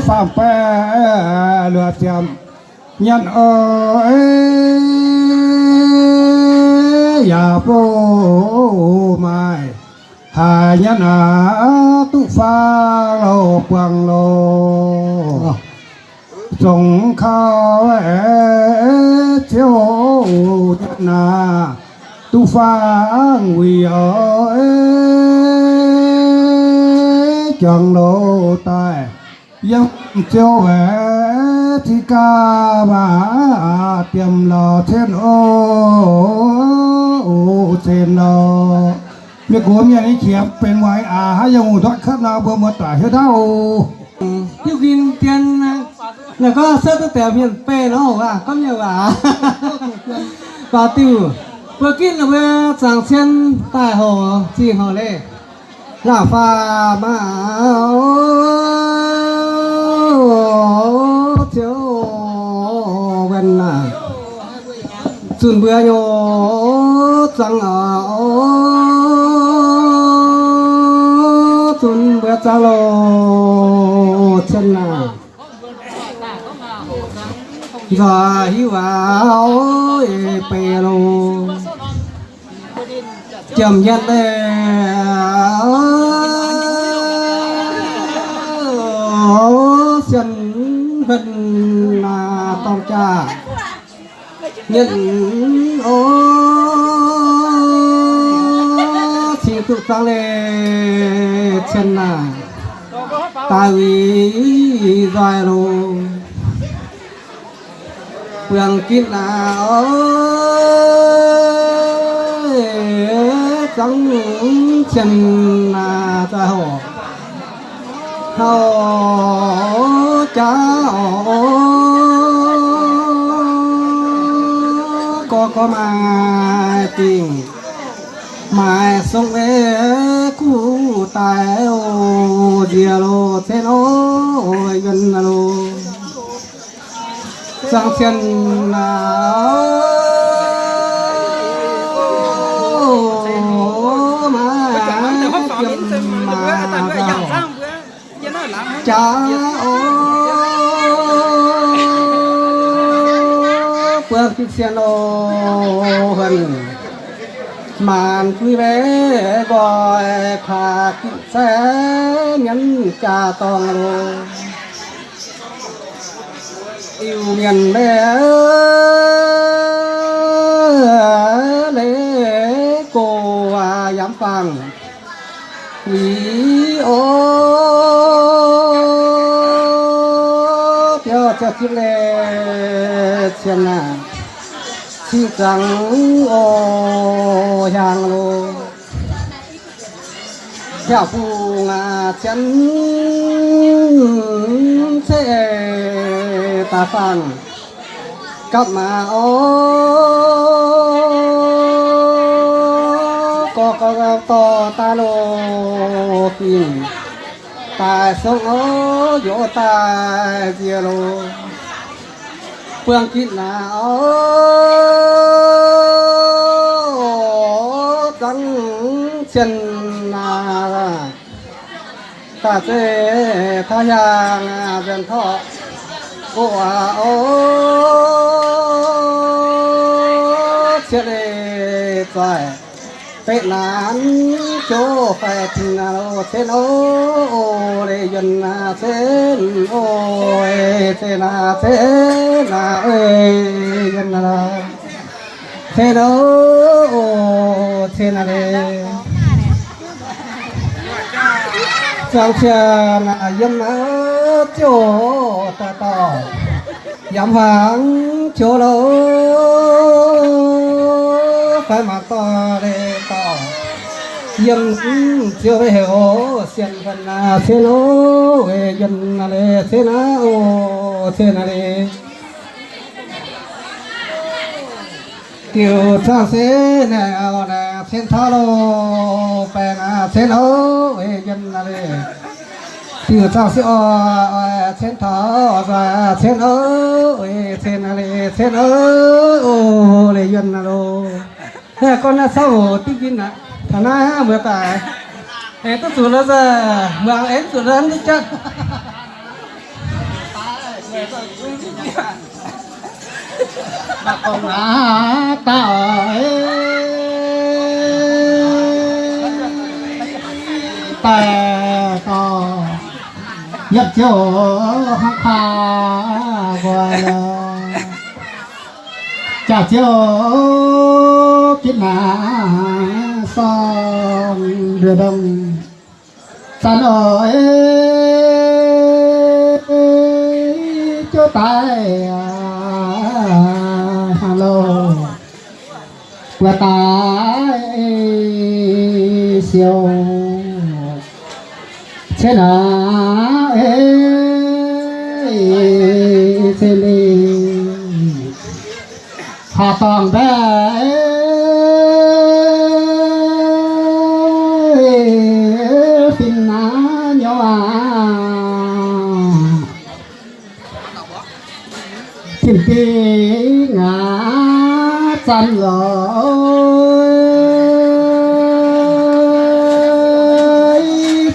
phạm bè lừa tiệm nhận ơi. Nhà vô mai hà nhân à tu pha lô quang lô. Dùng khao ế. Chiếu nhân à tu pha nguy ơi chẳng lô tai dốc chiếu về thì ca mà tiềm lò trên ô trên lò việc của mình anh chiếm bên ngoài à hãy dùng thoát khát nào bơm mất tải hết đâu. Tiêu kinh tiền là có sơ tó tẻ miền pê nó hổ à có nhiều à? Và tiêu vừa kinh là về chẳng chen tài hồ chỉ hồ lệ là pha bảo chiếu gần là chuẩn bữa nhô chẳng ở chuẩn bữa cha lô chân là giờ hiu áo bè lô chồng nhân lệ chân gần là tông cha. Nhận ô chỉ tụ tăng lệ chân là. Tại vì dài rồi quyền kim là ơi trắng chân là ta hồ. Hầu cha có có mà tình mà sống về cũ tài ô dìa lô thế nó gần lô. Sang chân là cha ô bước chiếc xe lô hần màn quý vé gọi khả kỵ xe nhấn cha toàn lô. Yêu miền bé lễ cô và dám phàng. Quý ô cho chiếc lê chân à chi trắng ô hàng lô. Theo phù ngà chân sẽ ta phàng. Cặp mà ô có có to ta lô phim ta số vô ta chia lô. Phương kín nào ô trắng chân là ta sẽ tha hàng dân thọ của ô chia đề phải là nán chỗ phải là nào thế nó để dân thế ôi thế là thế là ơi dân là thế đó thế là đây trong xe là dân ở chỗ ta to. Giảm hàng chỗ lỗ phải mặc to để dân chưa về hiểu. Xiên phần là thế nó về dân là để thế ô thế là để tiểu trang thế nào là thiên thao lô bè là thế nó về dân là để tiểu trang sẽ ô thiên thao và thiên ở về thiên là để thiên ô để dân là lô. Con là sao tí kinh ạ thằng na vừa tại em tất xuống nó ra mượn em xuống nó đi chân. Bà con á ta ta to. Nhập chỗ hắc hà gọi là chả chiều biết mà son đưa đồng san ơi cho tay à, lô qua tay siêu thế nào ê, thế đi họ toàn bé khi ngã chân lỗi.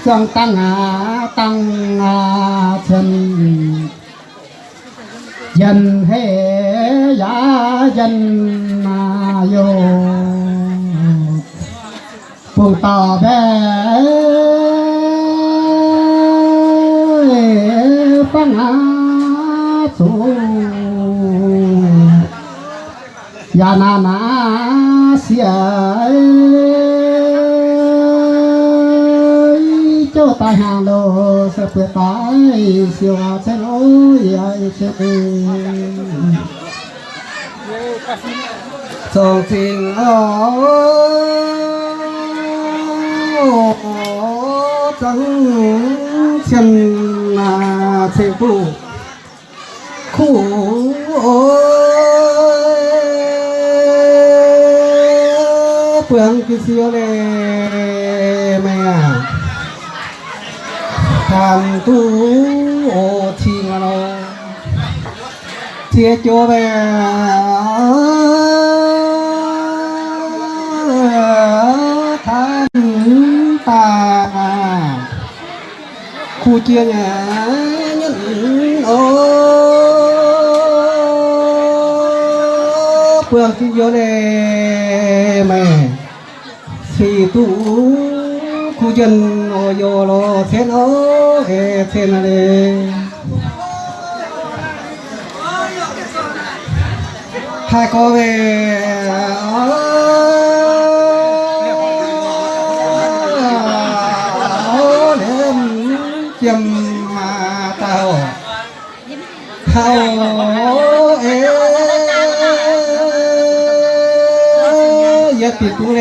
Chẳng tăng hạ tăng hạ chân dân hệ giả dân mà vô. Phù tò bé phăng á xuống ya na na xia cho ta hàng lô sẽ quyết tai siêu hà sẽ lối ai sẽ song tình ô trắng chân là thể phụ khu phương kia mea tantu o à tham cho về tham ta. Khu chia nhà nhân ô. Phương kia vô này thì tu khu dân ô yo lo thiên ô hệ thiên này hai cô về ô đêm chìm mà tao hao ê yết tì tu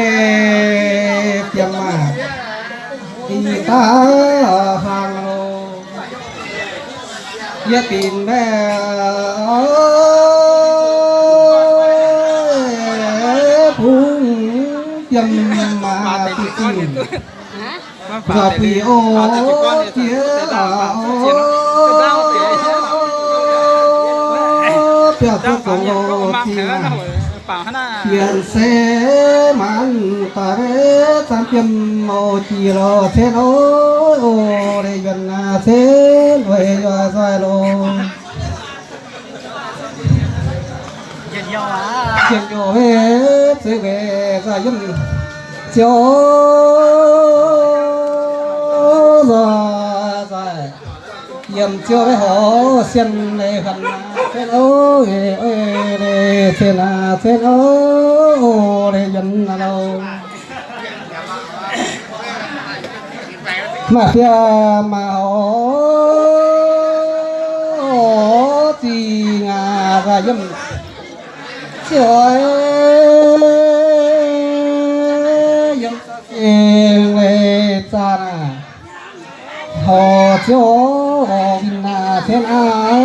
yết tin mẹ phung chìm mà tì tì và quỳ ô tía ô bèo tôi cũng ô tía tiền xe man ta re tam tiêm ô chi lo thế nó ô để gần à thế về cho sai lo chuyện nhỏ về sẽ về ra dân chiều rồi rồi yếm chiều với họ xiên này gần thế ô ê thế là thế ô để dân là đâu mà phía mà họ thì ngà ra dâm trời dâm yếm về ta nà. Họ chỗ vinh na thiên áo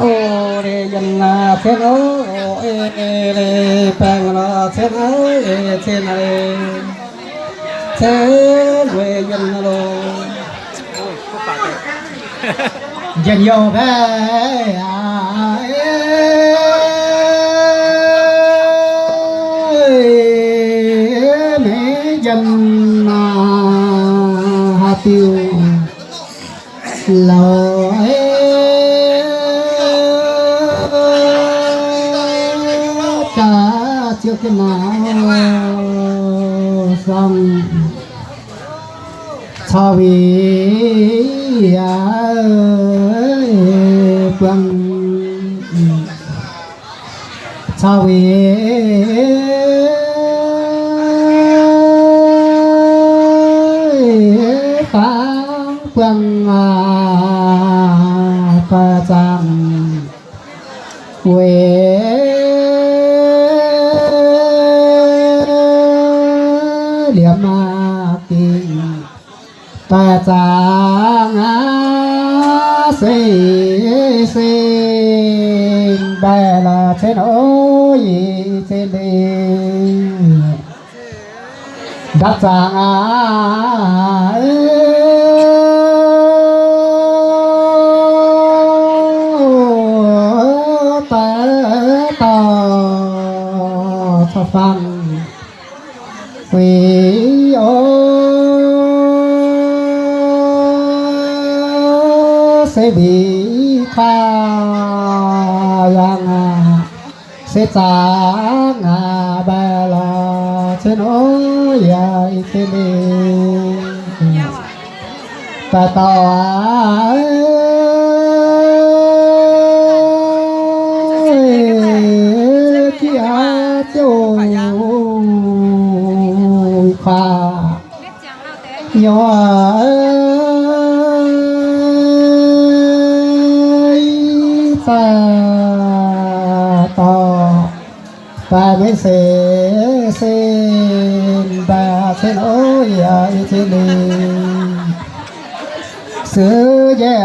ô để dân na thiên ô ê ê lê bang na thiên áo ê thiên ê thiên về dân lô. Dân yêu về à cho vì à ơi quăng. Cho xì xin bè là trên gì trên đi. Đắc chàng á sẽ bị pha yang à sẽ chẳng à bà là đi ta tao ơi kia châu pha nhỏ sa ta to. Ta mới sẽ xin bà xin ôi ai xin đi xứ dễ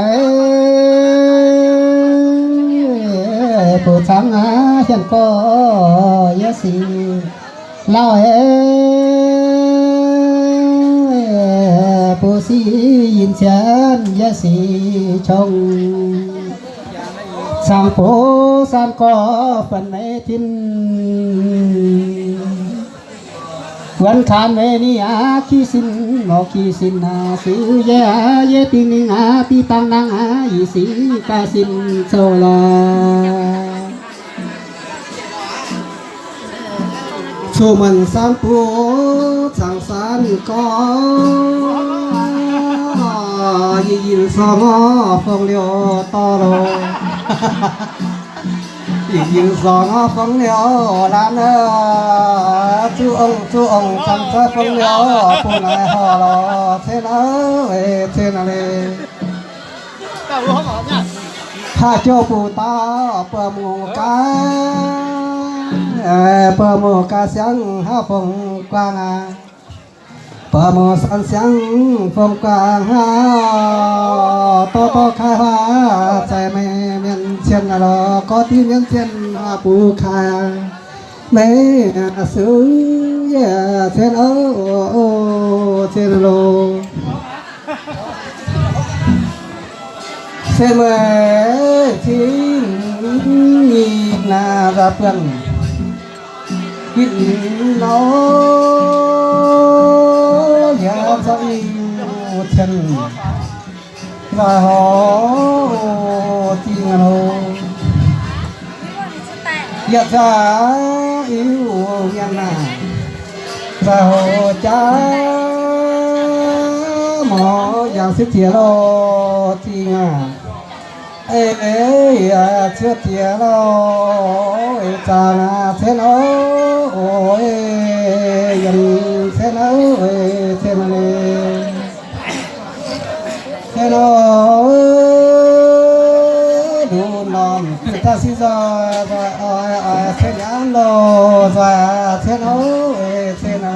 phụ thắng á hiện có giá sĩ lao ê. Phụ sĩ yin chân giá sĩ trông sang phố san có phần ấy tin? Quan khan về ni a khi xin ngọ, khi xin a sư ye a ye tin ni a ti tăng năng a y sĩ ca xin sâu la chu mình sang phố sang san có. 啊，一因上啊，放了大喽，一因上啊，放了难啊，猪昂猪昂，咱这放了不来好了，在哪哎，在哪里？到我好呢。他叫不打不木干，哎，不木干想他风光啊。Bờ mù cá bờ phong quang à bờ san sáng phong quang ha, to to khai hoa chạy mê miền thiên là lo, có tí miền thiên hoa bù khai mê sư yeah thiên ô thiên lô. Thiên mê thiên nhìn là ra phần nhìn nó nhà dạy thiên và họ tin nó Dạ yêu nhân à. Và hồ cha Mỏ dạng sức thịa lo à Ê ê à chưa thịa lo cha na thế nó Ôi. Nó đủ nòng ta xin ra rồi ai ai thế nhãn lô rồi thế nó thế nó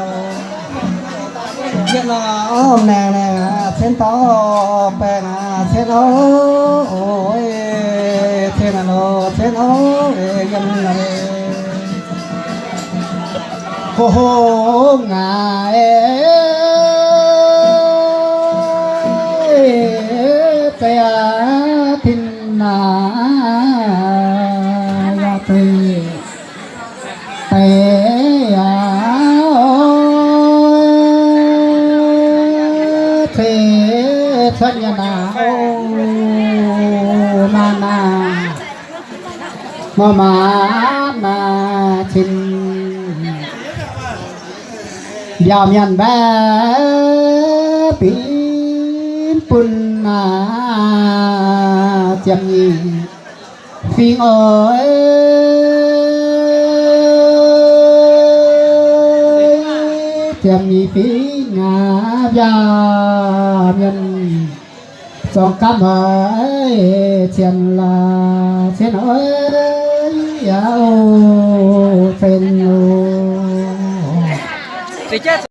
hiện là hôm nè này thế to bè nè, thế nó ôi, thế nó thế nó gần là hô hô ngài na la tê tê à thế thân nhà na ô na na mà mà na chín dòm nhận bé pin pun na chăm nhì phiên ơi. Chăm nhì phí ngã gia nhân. Song cảm ơi chăm là chén ơi giáo phên lô thì chết